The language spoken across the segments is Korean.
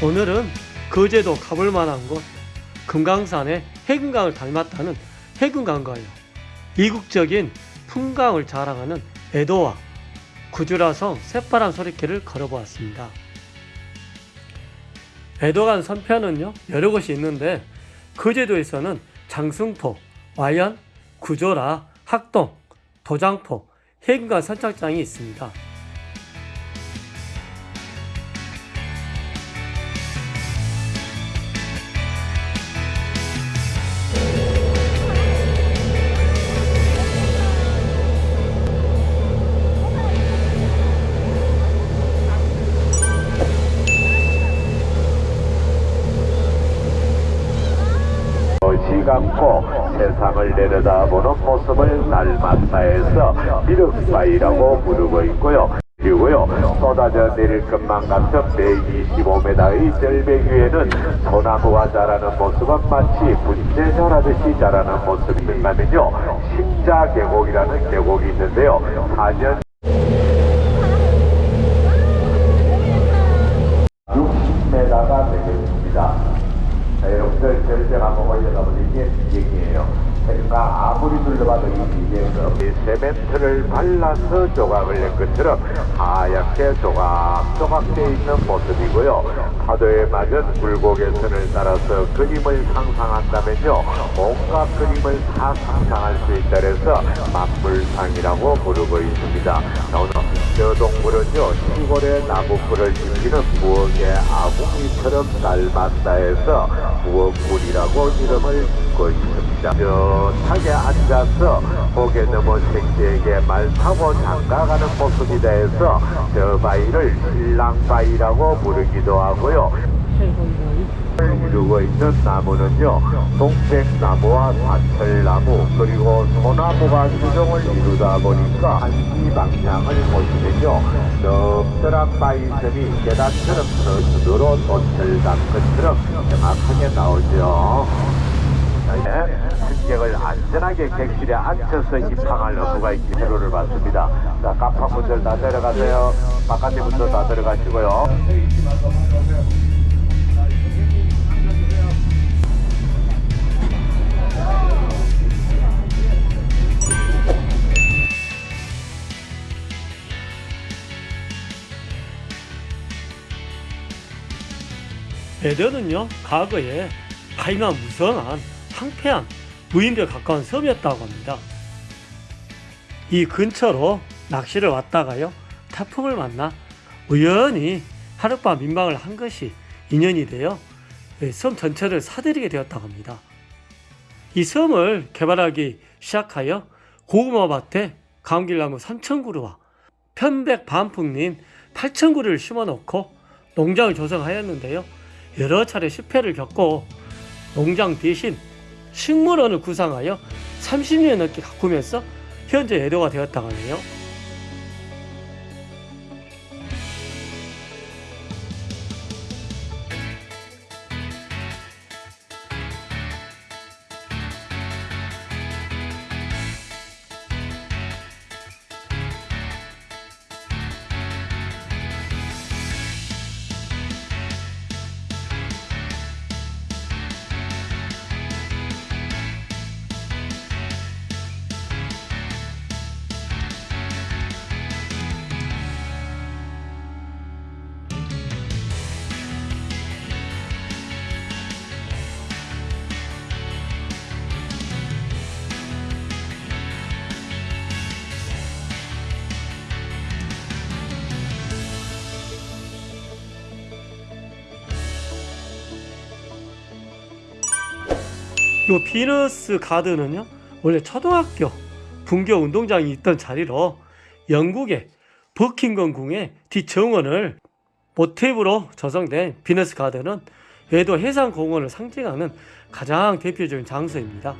오늘은 거제도 가볼 만한 곳 금강산의 해금강을 닮았다는 해금강과요 이국적인 풍광을 자랑하는 애도와 구주라성 새바람 소리길을 걸어보았습니다. 애도간 선편은요 여러 곳이 있는데 거제도에서는 장승포, 와연, 구조라, 학동, 도장포, 해금강 선착장이 있습니다. 모습을 해서 미륵바위라고 부르고 있고요. 그리고요 쏟아져 내릴 것만 같은 125m의 절벽 위에는 소나무가 자라는 모습은 마치 분재 자라듯이 자라는 모습인가면요 십자 계곡이라는 계곡이 있는데요 4년 60m가 되겠습니다. 자, 여러분들 절벽 한번 올려다보니 이게 비경이에요. 그러니까 아무리 둘러봐도 이 비경은 이 세멘트를 발라서 조각을 낸 것처럼 하얗게 조각조각 되어 있는 모습이고요. 파도에 맞은 굴곡의 선을 따라서 그림을 상상한다면요. 온갖 그림을 다 상상할 수 있다 그래서 만물상이라고 부르고 있습니다. 자, 오늘 저 동물은요 시골의 나무불을 지키는 부엌의 아궁이처럼 닮았다 해서 부엌불이라고 이름을 짓고 있습니다. 저 탁에 앉아서 고개 넘어 새끼에게 말 타고 장가가는 모습이다 해서 저 바위를 신랑바위라고 부르기도 하고요. 을 이루고 있는 나무는요 동백나무와 사철나무 그리고 소나무가 수종을 이루다 보니까 한시 방향을 보시면요 넓적한 바위섬이 계단처럼 서로 도철단 것처럼 정확하게 나오죠 승객을 안전하게 객실에 앉혀서 입항할 여부가 있기 회로를 받습니다. 자 깜판분들 다 내려가세요. 바깥에 분들 다 들어가시고요. 애도는요 과거에 파이만 무성한 황폐한 무인도에 가까운 섬이었다고 합니다. 이 근처로 낚시를 왔다가요 태풍을 만나 우연히 하룻밤 민방을 한 것이 인연이 되어 섬 전체를 사들이게 되었다고 합니다. 이 섬을 개발하기 시작하여 고구마 밭에 감귤나무 3,000그루와 편백 반풍린 8,000그루를 심어놓고 농장을 조성하였는데요. 여러 차례 실패를 겪고 농장 대신 식물원을 구상하여 30년 넘게 가꾸면서 현재 애도가 되었다고 하네요. 이 피너스 가드는요 원래 초등학교 분교 운동장이 있던 자리로 영국의 버킹건 궁의 뒷정원을 모티브로 조성된 피너스 가드는 외도 해상공원을 상징하는 가장 대표적인 장소입니다.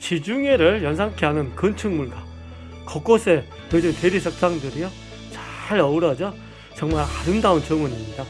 지중해를 연상케 하는 건축물과 곳곳에 놓여진 대리석상들이요 잘 어우러져 정말 아름다운 정원입니다.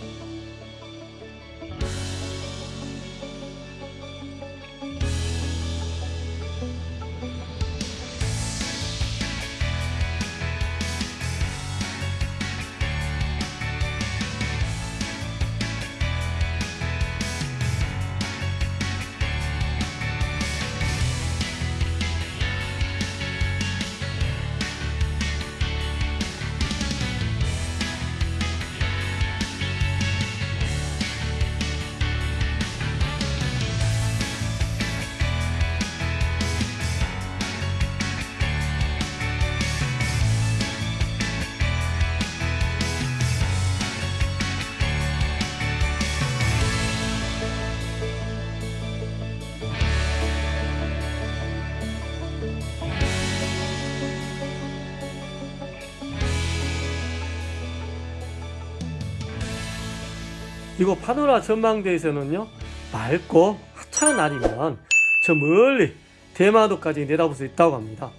이곳 파노라 전망대에서는요 맑고 화창한 날이면 저 멀리 대마도까지 내다볼 수 있다고 합니다.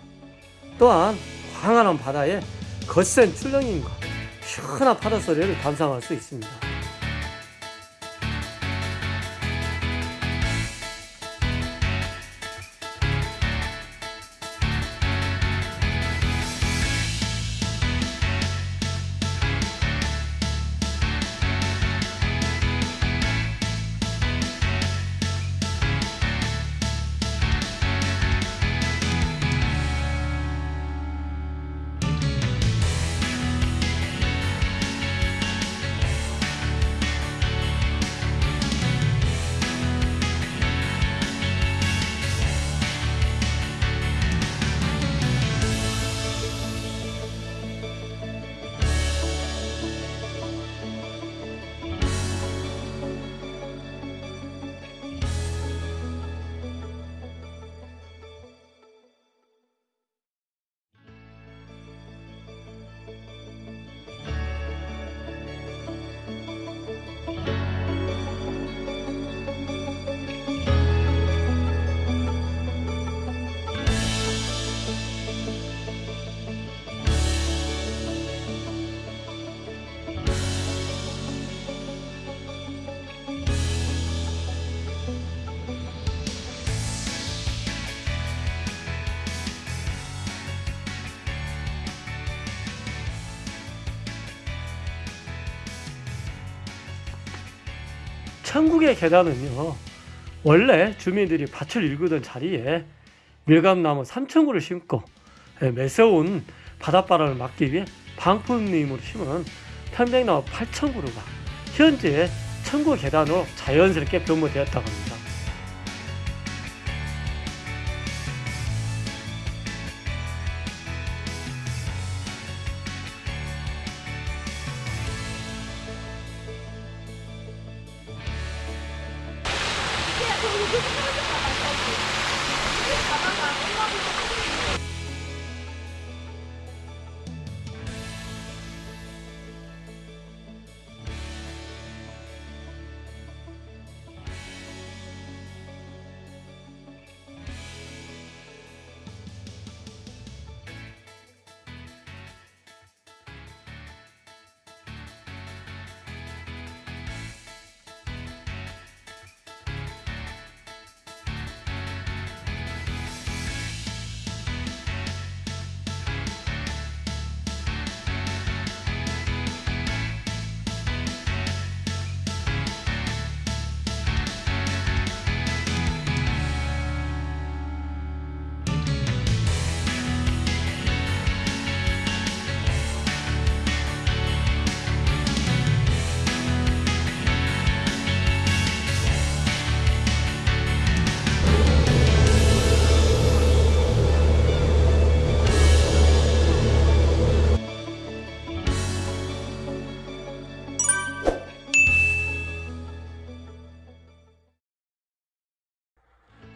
또한 광활한 바다에 거센 출렁임과 시원한 파도 소리를 감상할 수 있습니다. 천국의 계단은요 원래 주민들이 밭을 일구던 자리에 밀감나무 3천구를 심고 예, 매서운 바닷바람을 막기 위해 방풍림으로 심은 편백나무 8천구루가 현재 천국 계단으로 자연스럽게 변모되었다고 합니다.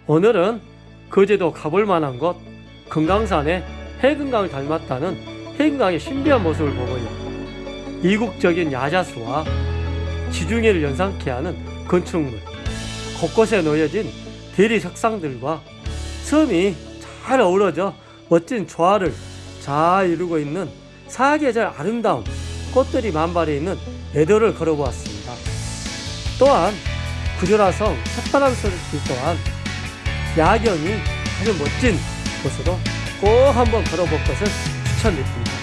오늘은 거제도 가볼 만한 곳 금강산의 해금강을 닮았다는 해금강의 신비한 모습을 보고요. 이국적인 야자수와 지중해를 연상케 하는 건축물, 곳곳에 놓여진 대리 석상들과 섬이 잘 어우러져 멋진 조화를 잘 이루고 있는 사계절 아름다운 꽃들이 만발해 있는 애도를 걸어보았습니다. 또한 구조라성 새바람소리 또한 야경이 아주 멋진 곳으로 꼭 한번 걸어볼 것을 추천드립니다.